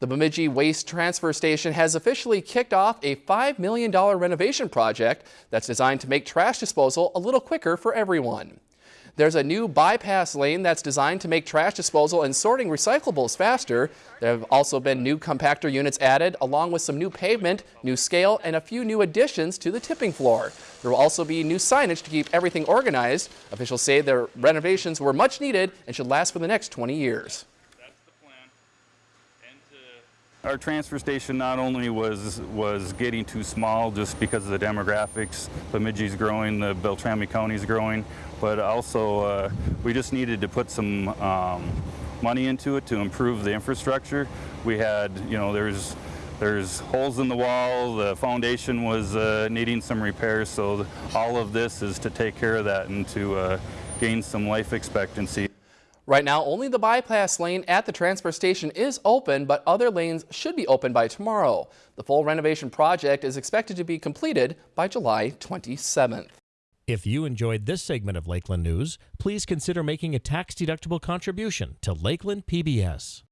The Bemidji Waste Transfer Station has officially kicked off a $5 million renovation project that's designed to make trash disposal a little quicker for everyone. There's a new bypass lane that's designed to make trash disposal and sorting recyclables faster. There have also been new compactor units added, along with some new pavement, new scale, and a few new additions to the tipping floor. There will also be new signage to keep everything organized. Officials say the renovations were much needed and should last for the next 20 years. Our transfer station not only was was getting too small just because of the demographics, Bemidji's growing, the Beltrami County's growing, but also uh, we just needed to put some um, money into it to improve the infrastructure. We had, you know, there's there's holes in the wall, the foundation was uh, needing some repairs, so all of this is to take care of that and to uh, gain some life expectancy. Right now, only the bypass lane at the transfer station is open, but other lanes should be open by tomorrow. The full renovation project is expected to be completed by July 27th. If you enjoyed this segment of Lakeland News, please consider making a tax-deductible contribution to Lakeland PBS.